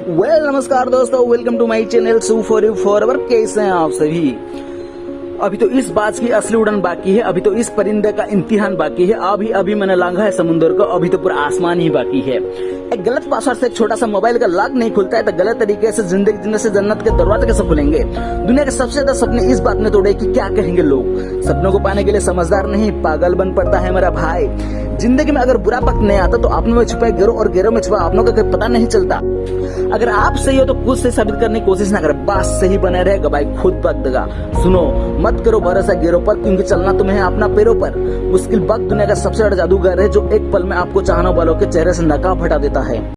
Well well, नमस्कार दोस्तों welcome to my channel Sue for you forever कैसे हैं आप सभी? अभी तो इस बात की असली उड़न बाकी है अभी तो इस परिंदे का इम्तिहान बाकी है अभी अभी मैंने लांघा है समुद्र को अभी तो पूरा आसमान ही बाकी है। एक गलत पासवर्ड से एक छोटा सा मोबाइल का लॉक नहीं खुलता है तो गलत तरीके से ज़िंदगी जीने से जन्नत के दरवाजे कैसे खुलेंगे? दुनिया के सबसे ज़्यादा सपने इस बात में तोड़े कि क्या कहेंगे लोग? सपनों को पाने के लिए समझदार नहीं पागल बन पड़ता है मेरा भाई। ज़िंदगी में अगर बुरा वक्त नहीं आता तो अपनों में छुपा गिरो और गिरो में छुपा अपनों का पता नहीं चलता। अगर आप सही हो तो खुद से साबित करने की कोशिश ना करें। बस सही बने रहेगा भाई, खुद वक्त देगा सुनो, मत करो भरोसा गिरो पर, क्योंकि चलना तुम्हें है अपना पैरों पर। मुश्किल वक्त दुनिया का सबसे बड़ा जादूगर है, जो एक पल में आपको चाहने वालों के चेहरे से नकाब हटा देता है।